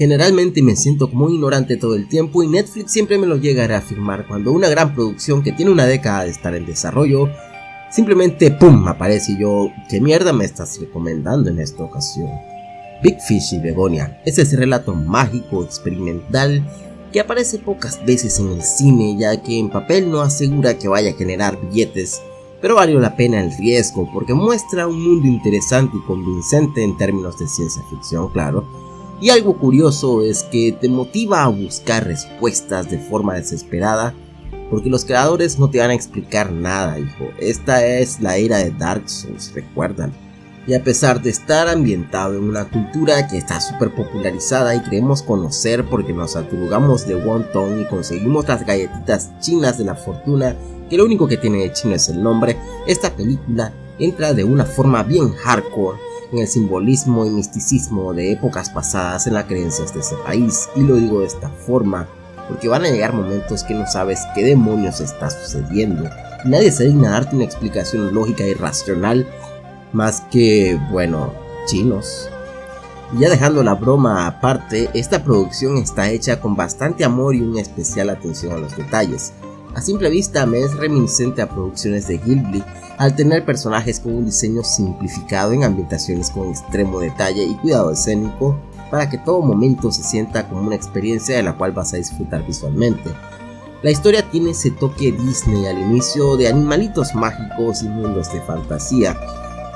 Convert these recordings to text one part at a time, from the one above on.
Generalmente me siento como ignorante todo el tiempo y Netflix siempre me lo llega a reafirmar cuando una gran producción que tiene una década de estar en desarrollo simplemente ¡pum! aparece y yo ¿qué mierda me estás recomendando en esta ocasión? Big Fish y Begonia es ese relato mágico experimental que aparece pocas veces en el cine ya que en papel no asegura que vaya a generar billetes pero valió la pena el riesgo porque muestra un mundo interesante y convincente en términos de ciencia ficción, claro. Y algo curioso es que te motiva a buscar respuestas de forma desesperada, porque los creadores no te van a explicar nada, hijo. Esta es la era de Dark Souls, recuerdan. Y a pesar de estar ambientado en una cultura que está súper popularizada y creemos conocer porque nos aturugamos de wonton y conseguimos las galletitas chinas de la fortuna que lo único que tiene de chino es el nombre, esta película entra de una forma bien hardcore en el simbolismo y misticismo de épocas pasadas en las creencias de ese país. Y lo digo de esta forma, porque van a llegar momentos que no sabes qué demonios está sucediendo. Nadie se digna darte una explicación lógica y racional más que, bueno, chinos. Y ya dejando la broma aparte, esta producción está hecha con bastante amor y una especial atención a los detalles. A simple vista me es reminiscente a producciones de Ghibli al tener personajes con un diseño simplificado en ambientaciones con extremo detalle y cuidado escénico para que todo momento se sienta como una experiencia de la cual vas a disfrutar visualmente. La historia tiene ese toque Disney al inicio de animalitos mágicos y mundos de fantasía,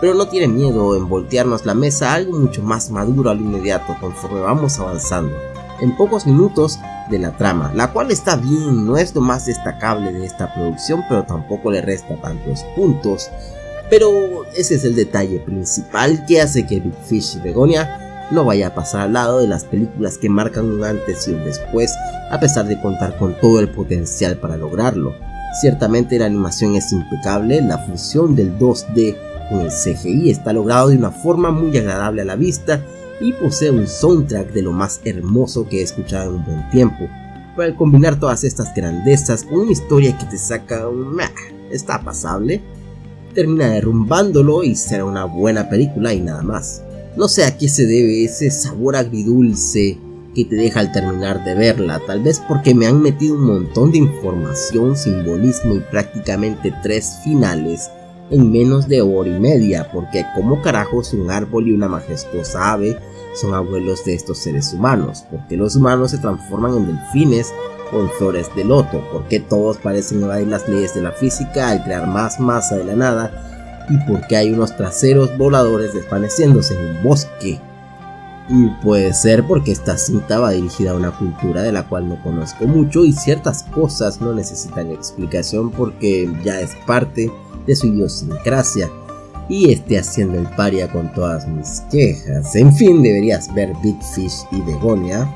pero no tiene miedo en voltearnos la mesa a algo mucho más maduro al inmediato conforme vamos avanzando. En pocos minutos de la trama, la cual está bien, no es lo más destacable de esta producción, pero tampoco le resta tantos puntos. Pero ese es el detalle principal que hace que Big Fish y Begonia no vaya a pasar al lado de las películas que marcan un antes y un después, a pesar de contar con todo el potencial para lograrlo. Ciertamente la animación es impecable, la fusión del 2D con el CGI está logrado de una forma muy agradable a la vista y posee un soundtrack de lo más hermoso que he escuchado en un buen tiempo. Para combinar todas estas grandezas con una historia que te saca un está pasable, termina derrumbándolo y será una buena película y nada más. No sé a qué se debe ese sabor agridulce que te deja al terminar de verla, tal vez porque me han metido un montón de información, simbolismo y prácticamente tres finales en menos de hora y media, porque como carajos un árbol y una majestuosa ave son abuelos de estos seres humanos, porque los humanos se transforman en delfines o en flores de loto, porque todos parecen evadir las leyes de la física al crear más masa de la nada, y porque hay unos traseros voladores desvaneciéndose en un bosque. Y puede ser porque esta cinta va dirigida a una cultura de la cual no conozco mucho y ciertas cosas no necesitan explicación porque ya es parte de su idiosincrasia y esté haciendo el paria con todas mis quejas. En fin, deberías ver Big Fish y Begonia.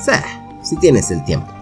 Sea, si tienes el tiempo.